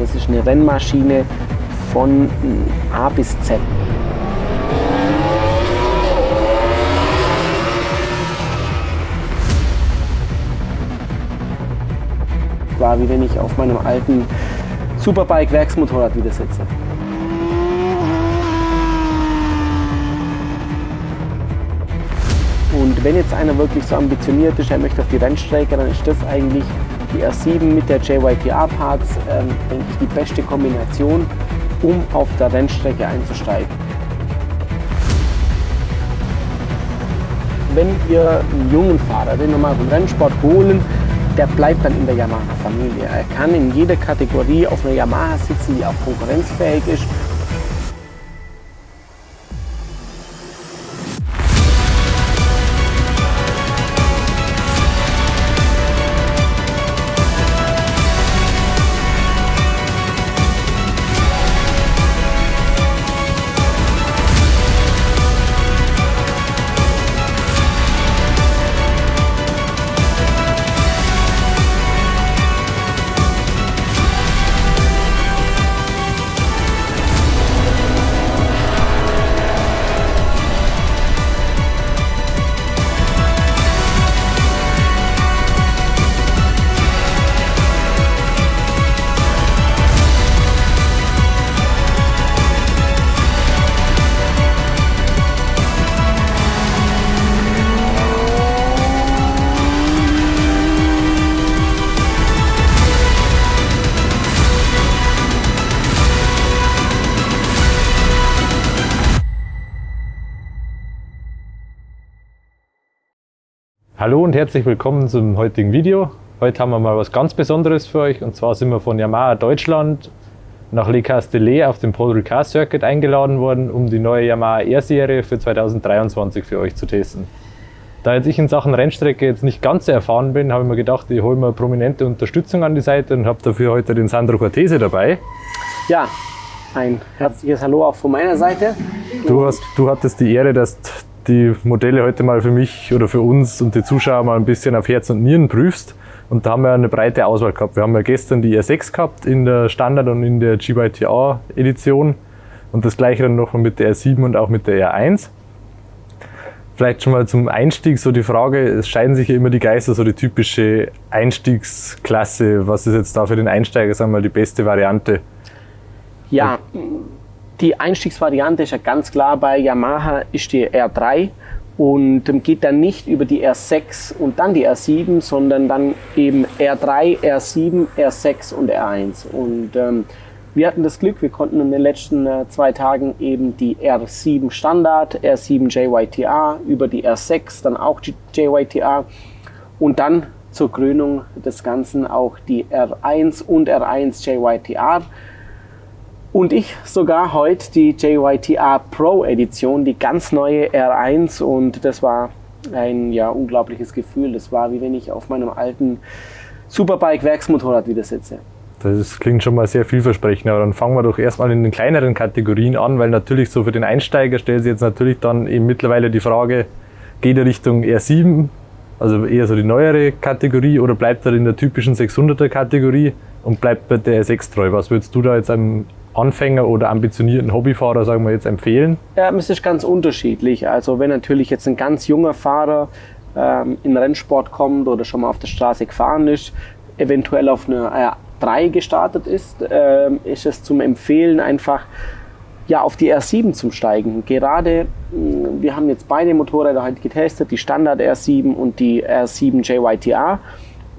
das ist eine Rennmaschine von A bis Z. War wie wenn ich auf meinem alten Superbike Werksmotorrad wieder sitze. Und wenn jetzt einer wirklich so ambitioniert ist, er möchte auf die Rennstrecke, dann ist das eigentlich die R7 mit der JYTA-Parts, ähm, denke ich, die beste Kombination, um auf der Rennstrecke einzusteigen. Wenn wir einen jungen Fahrer, den vom Rennsport holen, der bleibt dann in der Yamaha-Familie. Er kann in jeder Kategorie auf einer Yamaha sitzen, die auch konkurrenzfähig ist Hallo und herzlich willkommen zum heutigen Video. Heute haben wir mal was ganz Besonderes für euch und zwar sind wir von Yamaha Deutschland nach Le Castellet auf dem Paul Ricard Circuit eingeladen worden, um die neue Yamaha R-Serie für 2023 für euch zu testen. Da jetzt ich in Sachen Rennstrecke jetzt nicht ganz so erfahren bin, habe ich mir gedacht, ich hole mir prominente Unterstützung an die Seite und habe dafür heute den Sandro Cortese dabei. Ja, ein herzliches Hallo auch von meiner Seite. Du, hast, du hattest die Ehre, dass die Modelle heute mal für mich oder für uns und die Zuschauer mal ein bisschen auf Herz und Nieren prüfst. Und da haben wir eine breite Auswahl gehabt. Wir haben ja gestern die R6 gehabt in der Standard- und in der GYTA-Edition und das gleiche dann noch mit der R7 und auch mit der R1. Vielleicht schon mal zum Einstieg so die Frage, es scheiden sich ja immer die Geister, so die typische Einstiegsklasse. Was ist jetzt da für den Einsteiger, sagen wir mal, die beste Variante? Ja, die Einstiegsvariante ist ja ganz klar bei Yamaha ist die R3 und geht dann nicht über die R6 und dann die R7, sondern dann eben R3, R7, R6 und R1. Und ähm, wir hatten das Glück, wir konnten in den letzten äh, zwei Tagen eben die R7 Standard, R7 JYTA, über die R6 dann auch die JYTA und dann zur Krönung des Ganzen auch die R1 und R1 JYTA und ich sogar heute die JYTA Pro Edition, die ganz neue R1 und das war ein ja, unglaubliches Gefühl. Das war wie wenn ich auf meinem alten Superbike Werksmotorrad wieder sitze. Das klingt schon mal sehr vielversprechend, aber dann fangen wir doch erstmal in den kleineren Kategorien an, weil natürlich so für den Einsteiger stellt sich jetzt natürlich dann eben mittlerweile die Frage, geht er Richtung R7, also eher so die neuere Kategorie oder bleibt er in der typischen 600er Kategorie und bleibt bei der R6 treu? Was würdest du da jetzt einem Anfänger oder ambitionierten Hobbyfahrer, sagen wir jetzt, empfehlen? Ja, es ist ganz unterschiedlich. Also wenn natürlich jetzt ein ganz junger Fahrer ähm, in Rennsport kommt oder schon mal auf der Straße gefahren ist, eventuell auf eine R3 gestartet ist, ähm, ist es zum Empfehlen einfach ja, auf die R7 zum Steigen. Gerade, wir haben jetzt beide Motorräder halt getestet, die Standard R7 und die R7 JYTA.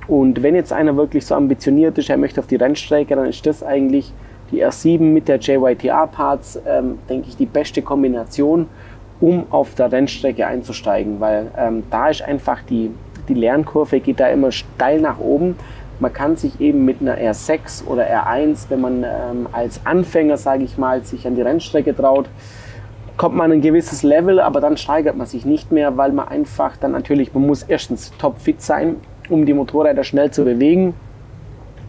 Und wenn jetzt einer wirklich so ambitioniert ist, er möchte auf die Rennstrecke, dann ist das eigentlich die R7 mit der JYTA-Parts, ähm, denke ich, die beste Kombination, um auf der Rennstrecke einzusteigen, weil ähm, da ist einfach die, die Lernkurve geht da immer steil nach oben. Man kann sich eben mit einer R6 oder R1, wenn man ähm, als Anfänger, sage ich mal, sich an die Rennstrecke traut, kommt man ein gewisses Level, aber dann steigert man sich nicht mehr, weil man einfach dann natürlich, man muss erstens topfit sein, um die Motorräder schnell zu bewegen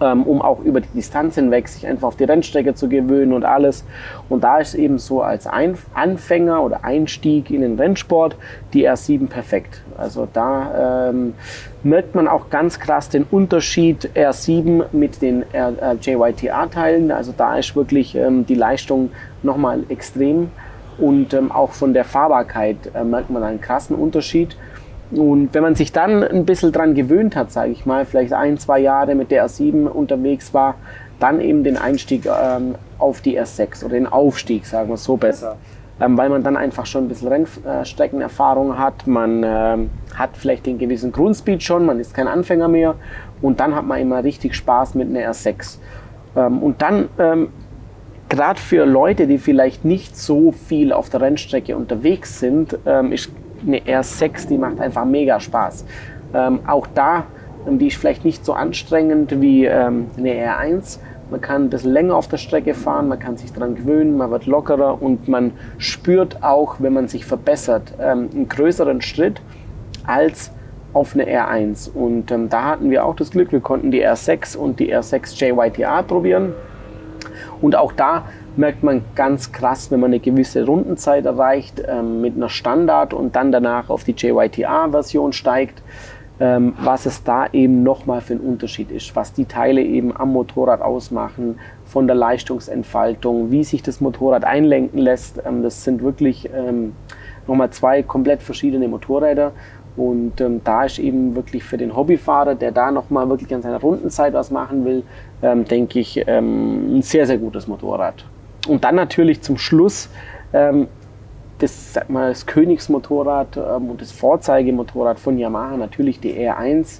ähm, um auch über die Distanz hinweg sich einfach auf die Rennstrecke zu gewöhnen und alles. Und da ist eben so als Ein Anfänger oder Einstieg in den Rennsport die R7 perfekt. Also da ähm, merkt man auch ganz krass den Unterschied R7 mit den R äh, JYTA-Teilen. Also da ist wirklich ähm, die Leistung nochmal extrem und ähm, auch von der Fahrbarkeit äh, merkt man einen krassen Unterschied. Und wenn man sich dann ein bisschen dran gewöhnt hat, sage ich mal, vielleicht ein, zwei Jahre mit der R7 unterwegs war, dann eben den Einstieg ähm, auf die R6 oder den Aufstieg, sagen wir so besser. Ähm, weil man dann einfach schon ein bisschen Rennstreckenerfahrung hat, man ähm, hat vielleicht den gewissen Grundspeed schon, man ist kein Anfänger mehr und dann hat man immer richtig Spaß mit einer R6. Ähm, und dann ähm, gerade für Leute, die vielleicht nicht so viel auf der Rennstrecke unterwegs sind, ähm, ist eine R6, die macht einfach mega Spaß. Ähm, auch da, ähm, die ist vielleicht nicht so anstrengend wie ähm, eine R1. Man kann ein bisschen länger auf der Strecke fahren, man kann sich daran gewöhnen, man wird lockerer und man spürt auch, wenn man sich verbessert, ähm, einen größeren Schritt als auf eine R1. Und ähm, da hatten wir auch das Glück, wir konnten die R6 und die R6 JYTA probieren. Und auch da merkt man ganz krass, wenn man eine gewisse Rundenzeit erreicht ähm, mit einer Standard und dann danach auf die JYTA-Version steigt, ähm, was es da eben nochmal für einen Unterschied ist, was die Teile eben am Motorrad ausmachen, von der Leistungsentfaltung, wie sich das Motorrad einlenken lässt. Ähm, das sind wirklich ähm, nochmal zwei komplett verschiedene Motorräder und ähm, da ist eben wirklich für den Hobbyfahrer, der da nochmal wirklich an seiner Rundenzeit was machen will, ähm, denke ich, ähm, ein sehr, sehr gutes Motorrad. Und dann natürlich zum Schluss ähm, das, sag mal, das Königsmotorrad ähm, und das Vorzeigemotorrad von Yamaha, natürlich die R1.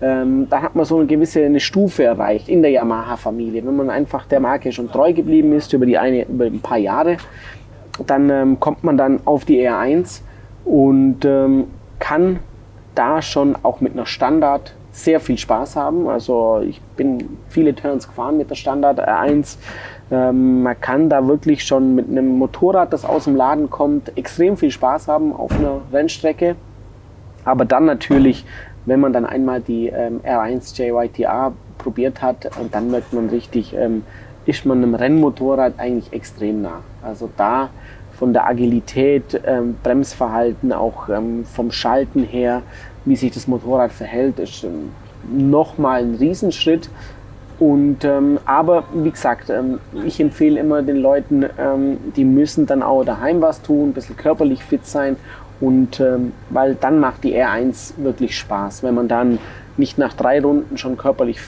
Ähm, da hat man so eine gewisse eine Stufe erreicht in der Yamaha-Familie. Wenn man einfach der Marke schon treu geblieben ist über, die eine, über ein paar Jahre, dann ähm, kommt man dann auf die R1 und kann da schon auch mit einer Standard sehr viel Spaß haben. Also ich bin viele Turns gefahren mit der Standard R1. Ähm, man kann da wirklich schon mit einem Motorrad, das aus dem Laden kommt, extrem viel Spaß haben auf einer Rennstrecke. Aber dann natürlich, wenn man dann einmal die ähm, R1 JYTA probiert hat, dann merkt man richtig, ähm, ist man einem Rennmotorrad eigentlich extrem nah. Also da von der Agilität, ähm, Bremsverhalten, auch ähm, vom Schalten her, wie sich das Motorrad verhält, ist ähm, nochmal ein Riesenschritt. Und, ähm, aber wie gesagt, ähm, ich empfehle immer den Leuten, ähm, die müssen dann auch daheim was tun, ein bisschen körperlich fit sein. Und ähm, weil dann macht die R1 wirklich Spaß, wenn man dann nicht nach drei Runden schon körperlich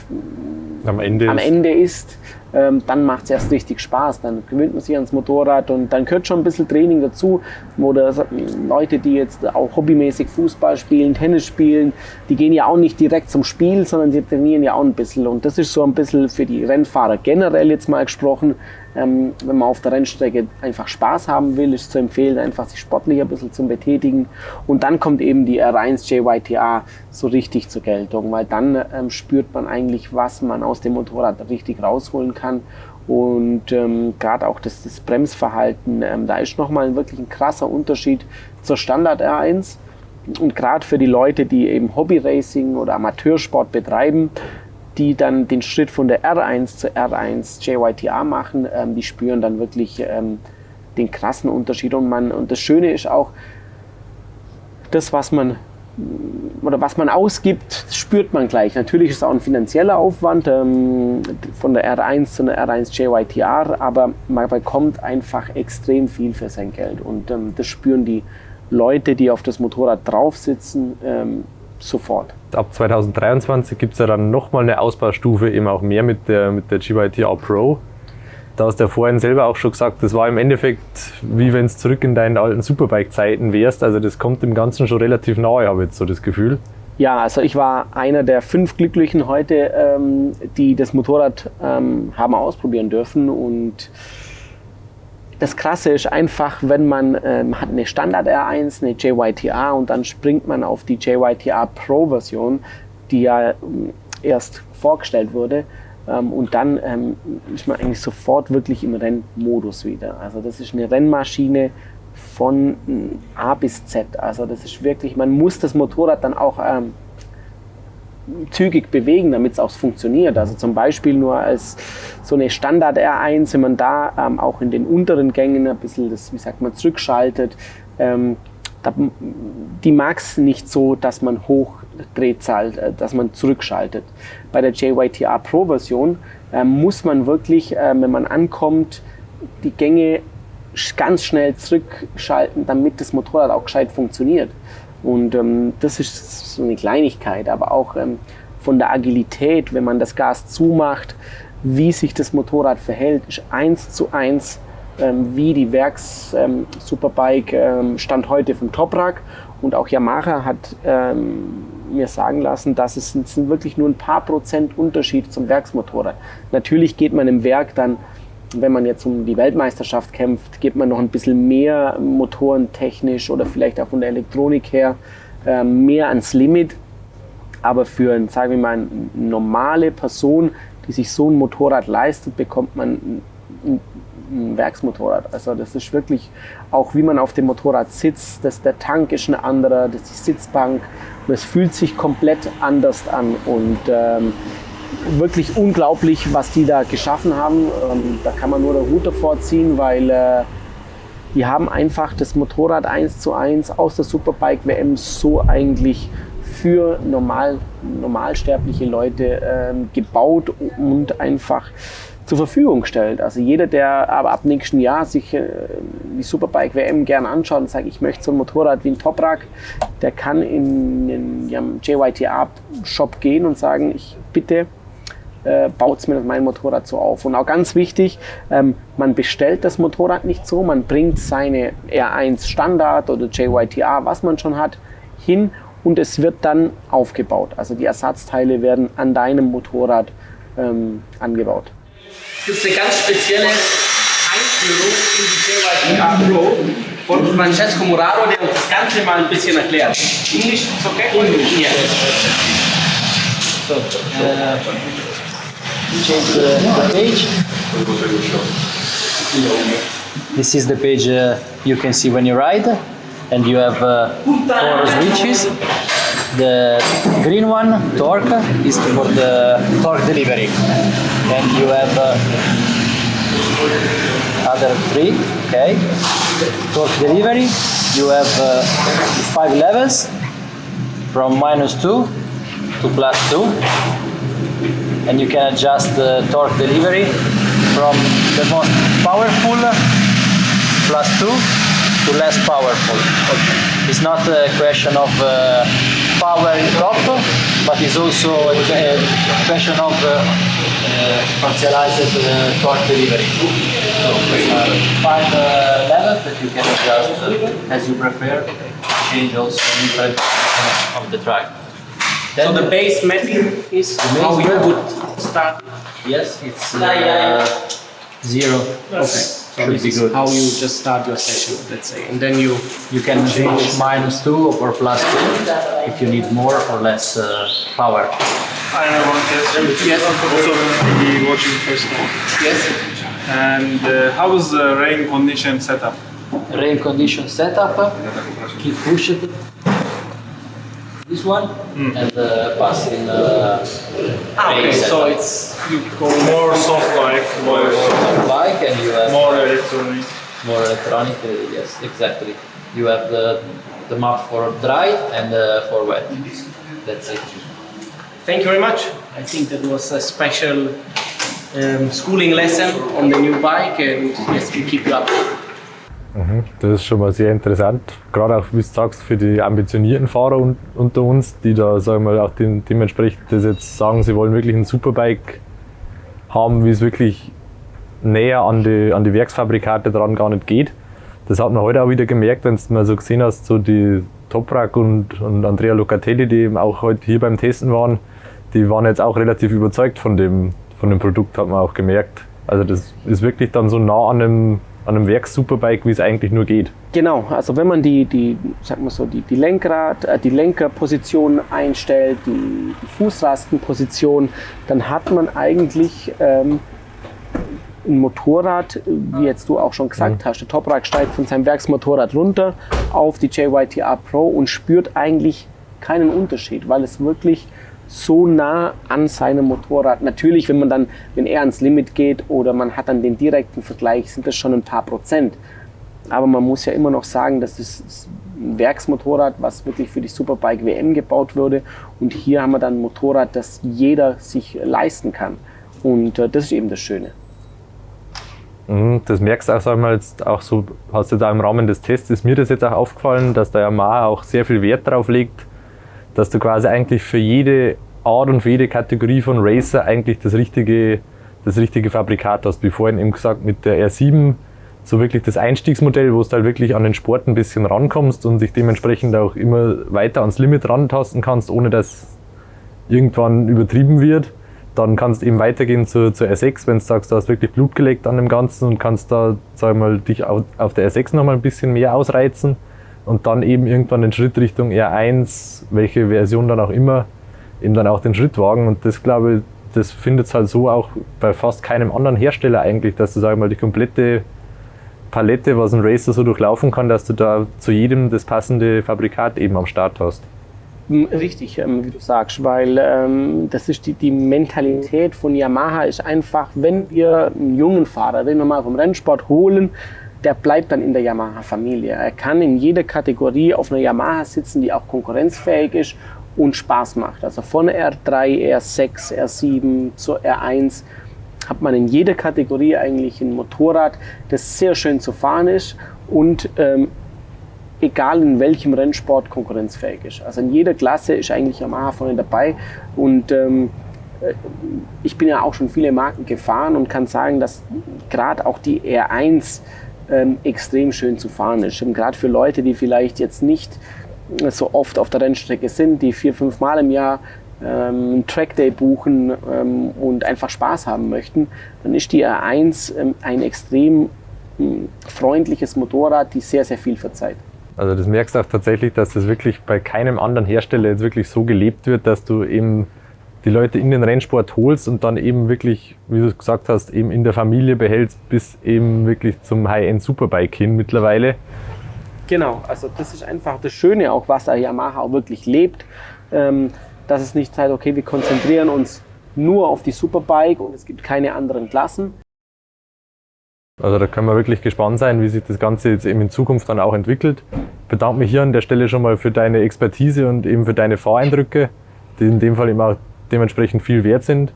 am Ende, am Ende ist, ähm, dann macht es erst richtig Spaß. Dann gewöhnt man sich ans Motorrad und dann gehört schon ein bisschen Training dazu. Oder Leute, die jetzt auch hobbymäßig Fußball spielen, Tennis spielen, die gehen ja auch nicht direkt zum Spiel, sondern sie trainieren ja auch ein bisschen. Und das ist so ein bisschen für die Rennfahrer generell jetzt mal gesprochen, ähm, wenn man auf der Rennstrecke einfach Spaß haben will, ist zu empfehlen, einfach sich sportlich ein bisschen zu betätigen. Und dann kommt eben die R1 JYTA so richtig zur Geltung, weil dann ähm, spürt man eigentlich, was man aus dem Motorrad richtig rausholen kann. Und ähm, gerade auch das, das Bremsverhalten, ähm, da ist nochmal wirklich ein krasser Unterschied zur Standard R1. Und gerade für die Leute, die eben Hobby-Racing oder Amateursport betreiben, die dann den Schritt von der R1 zur R1 JYTA machen, ähm, die spüren dann wirklich ähm, den krassen Unterschied. Und, man, und das Schöne ist auch, das, was man oder was man ausgibt, spürt man gleich. Natürlich ist es auch ein finanzieller Aufwand ähm, von der R1 zu einer R1 JYTR, aber man bekommt einfach extrem viel für sein Geld. Und ähm, das spüren die Leute, die auf das Motorrad drauf sitzen, ähm, sofort. Ab 2023 gibt es ja dann nochmal eine Ausbaustufe, eben auch mehr mit der, mit der GYTR Pro. Da hast du ja vorhin selber auch schon gesagt, das war im Endeffekt wie wenn es zurück in deinen alten Superbike-Zeiten wärst. Also das kommt dem Ganzen schon relativ nahe, habe ich jetzt so das Gefühl. Ja, also ich war einer der fünf Glücklichen heute, ähm, die das Motorrad ähm, haben ausprobieren dürfen und das Krasse ist einfach, wenn man ähm, hat eine Standard R1, eine JYTA und dann springt man auf die JYTA Pro Version, die ja ähm, erst vorgestellt wurde. Ähm, und dann ähm, ist man eigentlich sofort wirklich im Rennmodus wieder. Also das ist eine Rennmaschine von A bis Z. Also das ist wirklich, man muss das Motorrad dann auch ähm, zügig bewegen, damit es auch funktioniert. Also zum Beispiel nur als so eine Standard R1, wenn man da ähm, auch in den unteren Gängen ein bisschen das, wie sagt man, zurückschaltet, ähm, die mag es nicht so, dass man Hochdrehzahl, äh, dass man zurückschaltet. Bei der JYTR Pro Version äh, muss man wirklich, äh, wenn man ankommt, die Gänge ganz schnell zurückschalten, damit das Motorrad auch gescheit funktioniert. Und ähm, das ist so eine Kleinigkeit, aber auch ähm, von der Agilität, wenn man das Gas zumacht, wie sich das Motorrad verhält, ist eins zu eins wie die Werks-Superbike ähm, ähm, Stand heute vom Toprak. Und auch Yamaha hat ähm, mir sagen lassen, dass es sind wirklich nur ein paar Prozent Unterschied zum Werksmotorrad. Natürlich geht man im Werk dann wenn man jetzt um die Weltmeisterschaft kämpft, gibt man noch ein bisschen mehr motorentechnisch oder vielleicht auch von der Elektronik her mehr ans Limit. Aber für, sagen wir mal, eine normale Person, die sich so ein Motorrad leistet, bekommt man ein, ein Werksmotorrad. Also das ist wirklich auch, wie man auf dem Motorrad sitzt. Das, der Tank ist ein anderer, das ist die Sitzbank. Und es fühlt sich komplett anders an. Und ähm, wirklich unglaublich, was die da geschaffen haben. Ähm, da kann man nur den Hut davor ziehen, weil äh, die haben einfach das Motorrad 1 zu 1 aus der Superbike WM so eigentlich für normal, normalsterbliche Leute ähm, gebaut und einfach zur Verfügung gestellt. Also jeder, der aber ab nächsten Jahr sich äh, die Superbike WM gerne anschaut und sagt, ich möchte so ein Motorrad wie ein Toprak, der kann in den ja, JYTA Shop gehen und sagen, ich bitte äh, baut mir mein Motorrad so auf. Und auch ganz wichtig, ähm, man bestellt das Motorrad nicht so, man bringt seine R1 Standard oder JYTA, was man schon hat, hin und es wird dann aufgebaut. Also die Ersatzteile werden an deinem Motorrad ähm, angebaut. Es eine ganz spezielle Einführung in die Pro von Francesco der uns das Ganze mal ein bisschen erklärt. Englisch ist okay? Englisch. Yes. So, uh, change the, the page. This is the page uh, you can see when you ride and you have uh, four switches. The green one, torque, is for the torque delivery. And you have uh, other three, okay. Torque delivery, you have uh, five levels from minus two to plus two and you can adjust the torque delivery from the most powerful plus 2 to less powerful. Okay. It's not a question of uh, power in top, but it's also a, question of uh, uh, partialized uh, torque delivery. So uh, five uh, levels that you can adjust uh, as you prefer, change also different of the track. Then so the base mapping is how you would start? Yes, it's uh, zero. Okay. So this is good. how you just start your session, let's say, and then you you can change minus two or plus two if you need more or less uh, power. I have one question. Yes, also maybe watching first now. Yes. And uh, how is the rain condition setup? Rain condition setup. Keep push it this one mm. and uh, passing uh, ah, okay, so it's you go more soft like more soft like and you have more electronic. More electronic uh, yes exactly. You have the the map for dry and uh, for wet. That's it. Thank you very much. I think that was a special um, schooling lesson on the new bike and yes we keep you up. Das ist schon mal sehr interessant. Gerade auch, wie du sagst, für die ambitionierten Fahrer un unter uns, die da, sagen wir mal, auch dem, dementsprechend das jetzt sagen, sie wollen wirklich ein Superbike haben, wie es wirklich näher an die, an die Werksfabrikate dran gar nicht geht. Das hat man heute auch wieder gemerkt, wenn du mal so gesehen hast, so die Toprak und, und Andrea Locatelli, die eben auch heute hier beim Testen waren, die waren jetzt auch relativ überzeugt von dem, von dem Produkt, hat man auch gemerkt. Also das ist wirklich dann so nah an einem an einem Werks-Superbike, wie es eigentlich nur geht. Genau, also wenn man die, die, sag mal so, die, die Lenkrad, äh, die Lenkerposition einstellt, die, die, Fußrastenposition, dann hat man eigentlich ähm, ein Motorrad, wie jetzt du auch schon gesagt mhm. hast, der Toprak steigt von seinem Werksmotorrad runter auf die JYTA Pro und spürt eigentlich keinen Unterschied, weil es wirklich so nah an seinem Motorrad. Natürlich, wenn man dann, wenn er ans Limit geht oder man hat dann den direkten Vergleich, sind das schon ein paar Prozent. Aber man muss ja immer noch sagen, dass das ein Werksmotorrad, was wirklich für die Superbike WM gebaut wurde. Und hier haben wir dann ein Motorrad, das jeder sich leisten kann. Und äh, das ist eben das Schöne. Mhm, das merkst du auch, sag mal, jetzt auch so, hast du da im Rahmen des Tests, ist mir das jetzt auch aufgefallen, dass der Yamaha auch sehr viel Wert darauf legt, dass du quasi eigentlich für jede Art und für jede Kategorie von Racer eigentlich das richtige, das richtige Fabrikat hast. Wie vorhin eben gesagt, mit der R7 so wirklich das Einstiegsmodell, wo du halt wirklich an den Sport ein bisschen rankommst und dich dementsprechend auch immer weiter ans Limit rantasten kannst, ohne dass irgendwann übertrieben wird. Dann kannst du eben weitergehen zur, zur R6, wenn du sagst, du hast wirklich Blut geleckt an dem Ganzen und kannst da, sag mal, dich auf der R6 nochmal ein bisschen mehr ausreizen und dann eben irgendwann den Schritt Richtung R1, welche Version dann auch immer, eben dann auch den Schritt wagen. Und das glaube ich, das findet es halt so auch bei fast keinem anderen Hersteller eigentlich, dass du, sag mal, die komplette Palette, was ein Racer so durchlaufen kann, dass du da zu jedem das passende Fabrikat eben am Start hast. Hm, richtig, ähm, wie du sagst, weil ähm, das ist die, die Mentalität von Yamaha ist einfach, wenn wir einen jungen Fahrer, den wir mal vom Rennsport holen, der bleibt dann in der Yamaha-Familie. Er kann in jeder Kategorie auf einer Yamaha sitzen, die auch konkurrenzfähig ist und Spaß macht. Also von R3, R6, R7 zur R1 hat man in jeder Kategorie eigentlich ein Motorrad, das sehr schön zu fahren ist und ähm, egal in welchem Rennsport konkurrenzfähig ist. Also in jeder Klasse ist eigentlich Yamaha vorne dabei und ähm, äh, ich bin ja auch schon viele Marken gefahren und kann sagen, dass gerade auch die R1 ähm, extrem schön zu fahren ist. Gerade für Leute, die vielleicht jetzt nicht so oft auf der Rennstrecke sind, die vier, fünf Mal im Jahr ähm, Trackday buchen ähm, und einfach Spaß haben möchten, dann ist die R1 ähm, ein extrem ähm, freundliches Motorrad, die sehr, sehr viel verzeiht. Also das merkst du auch tatsächlich, dass das wirklich bei keinem anderen Hersteller jetzt wirklich so gelebt wird, dass du eben die Leute in den Rennsport holst und dann eben wirklich, wie du gesagt hast, eben in der Familie behältst, bis eben wirklich zum High-End Superbike hin mittlerweile. Genau, also das ist einfach das Schöne auch, was der Yamaha auch wirklich lebt, ähm, dass es nicht heißt, okay, wir konzentrieren uns nur auf die Superbike und es gibt keine anderen Klassen, also da können wir wirklich gespannt sein, wie sich das Ganze jetzt eben in Zukunft dann auch entwickelt. Ich bedanke mich hier an der Stelle schon mal für deine Expertise und eben für deine Fahreindrücke, die in dem Fall eben auch dementsprechend viel wert sind.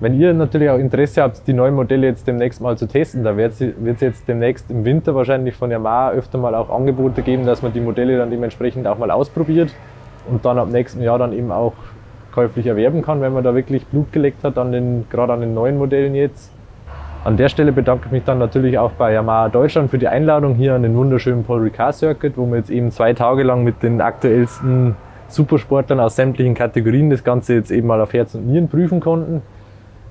Wenn ihr natürlich auch Interesse habt, die neuen Modelle jetzt demnächst mal zu testen, da wird es jetzt demnächst im Winter wahrscheinlich von Yamaha öfter mal auch Angebote geben, dass man die Modelle dann dementsprechend auch mal ausprobiert und dann ab nächsten Jahr dann eben auch käuflich erwerben kann, wenn man da wirklich Blut geleckt hat, an den, gerade an den neuen Modellen jetzt. An der Stelle bedanke ich mich dann natürlich auch bei Yamaha Deutschland für die Einladung hier an den wunderschönen Paul Ricard Circuit, wo wir jetzt eben zwei Tage lang mit den aktuellsten Supersportlern aus sämtlichen Kategorien das Ganze jetzt eben mal auf Herz und Nieren prüfen konnten.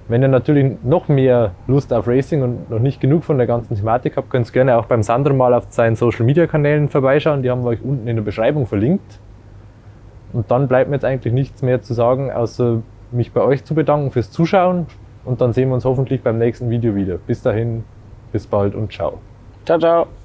Wenn ihr natürlich noch mehr Lust auf Racing und noch nicht genug von der ganzen Thematik habt, könnt ihr gerne auch beim Sandro mal auf seinen Social Media Kanälen vorbeischauen. Die haben wir euch unten in der Beschreibung verlinkt. Und dann bleibt mir jetzt eigentlich nichts mehr zu sagen, außer mich bei euch zu bedanken fürs Zuschauen und dann sehen wir uns hoffentlich beim nächsten Video wieder. Bis dahin, bis bald und ciao. Ciao, ciao.